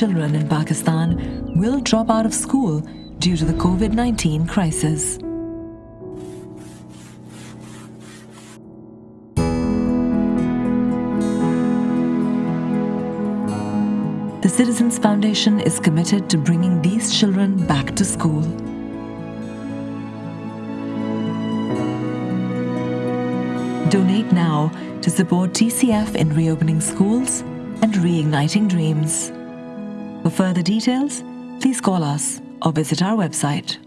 children in Pakistan will drop out of school due to the COVID 19 crisis. The Citizens Foundation is committed to bringing these children back to school. Donate now to support TCF in reopening schools reigniting dreams. For further details, please call us or visit our website.